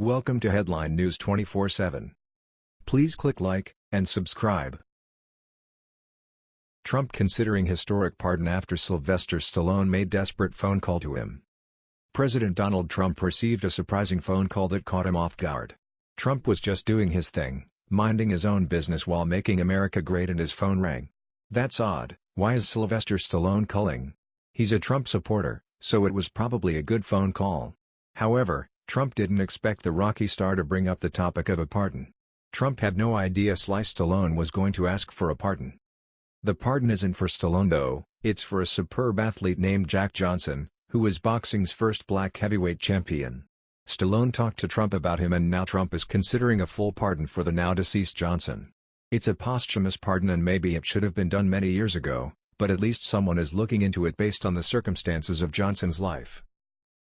Welcome to Headline News 24/7. Please click like and subscribe. Trump considering historic pardon after Sylvester Stallone made desperate phone call to him. President Donald Trump received a surprising phone call that caught him off guard. Trump was just doing his thing, minding his own business while making America great and his phone rang. That's odd, why is Sylvester Stallone calling? He's a Trump supporter, so it was probably a good phone call. However, Trump didn't expect the Rocky star to bring up the topic of a pardon. Trump had no idea Sly Stallone was going to ask for a pardon. The pardon isn't for Stallone though, it's for a superb athlete named Jack Johnson, who was boxing's first black heavyweight champion. Stallone talked to Trump about him and now Trump is considering a full pardon for the now-deceased Johnson. It's a posthumous pardon and maybe it should have been done many years ago, but at least someone is looking into it based on the circumstances of Johnson's life.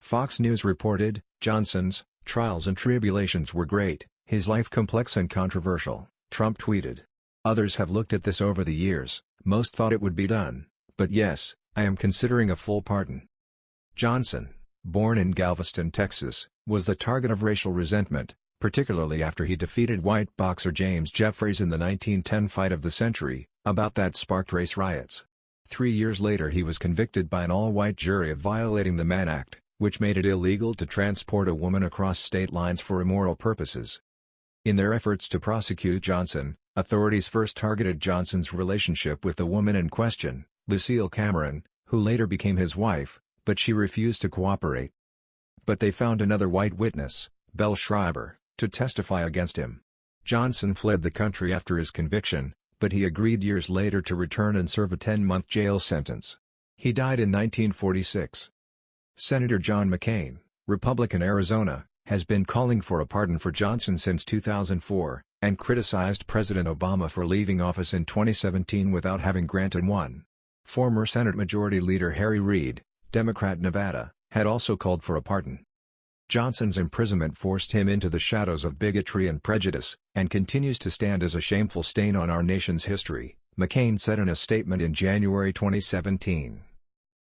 Fox News reported, Johnson's trials and tribulations were great, his life complex and controversial, Trump tweeted. Others have looked at this over the years, most thought it would be done, but yes, I am considering a full pardon. Johnson, born in Galveston, Texas, was the target of racial resentment, particularly after he defeated white boxer James Jeffries in the 1910 fight of the century, about that sparked race riots. Three years later he was convicted by an all-white jury of violating the Mann Act, which made it illegal to transport a woman across state lines for immoral purposes. In their efforts to prosecute Johnson, authorities first targeted Johnson's relationship with the woman in question, Lucille Cameron, who later became his wife, but she refused to cooperate. But they found another white witness, Belle Schreiber, to testify against him. Johnson fled the country after his conviction, but he agreed years later to return and serve a 10-month jail sentence. He died in 1946. Senator John McCain, Republican Arizona, has been calling for a pardon for Johnson since 2004, and criticized President Obama for leaving office in 2017 without having granted one. Former Senate Majority Leader Harry Reid, Democrat Nevada, had also called for a pardon. Johnson's imprisonment forced him into the shadows of bigotry and prejudice, and continues to stand as a shameful stain on our nation's history, McCain said in a statement in January 2017.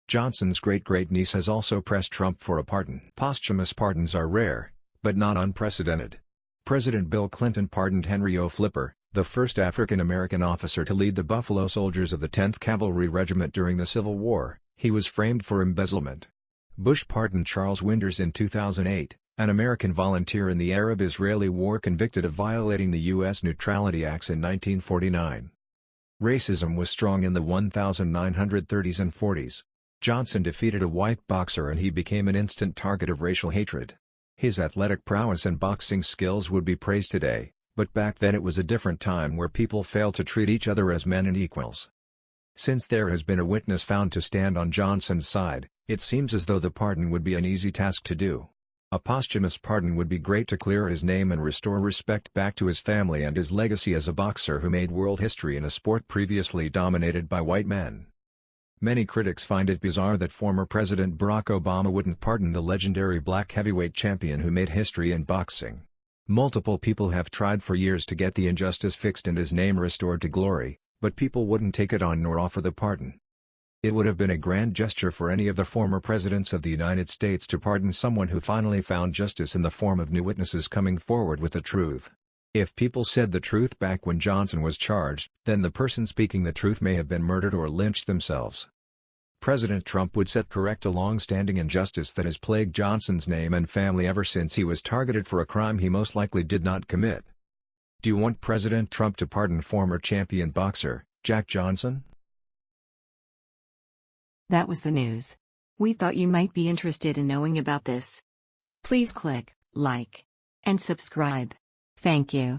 Johnson's great-great-niece has also pressed Trump for a pardon. Posthumous pardons are rare, but not unprecedented. President Bill Clinton pardoned Henry O. Flipper, the first African-American officer to lead the Buffalo Soldiers of the 10th Cavalry Regiment during the Civil War. He was framed for embezzlement. Bush pardoned Charles Winters in 2008, an American volunteer in the Arab-Israeli War convicted of violating the U.S. Neutrality Acts in 1949. Racism was strong in the 1930s and 40s. Johnson defeated a white boxer and he became an instant target of racial hatred. His athletic prowess and boxing skills would be praised today, but back then it was a different time where people failed to treat each other as men and equals. Since there has been a witness found to stand on Johnson's side, it seems as though the pardon would be an easy task to do. A posthumous pardon would be great to clear his name and restore respect back to his family and his legacy as a boxer who made world history in a sport previously dominated by white men. Many critics find it bizarre that former President Barack Obama wouldn't pardon the legendary black heavyweight champion who made history in boxing. Multiple people have tried for years to get the injustice fixed and his name restored to glory, but people wouldn't take it on nor offer the pardon. It would have been a grand gesture for any of the former presidents of the United States to pardon someone who finally found justice in the form of new witnesses coming forward with the truth. If people said the truth back when Johnson was charged, then the person speaking the truth may have been murdered or lynched themselves. President Trump would set correct a long-standing injustice that has plagued Johnson's name and family ever since he was targeted for a crime he most likely did not commit. Do you want President Trump to pardon former champion boxer, Jack Johnson? That was the news. We thought you might be interested in knowing about this. Please click like and subscribe. Thank you.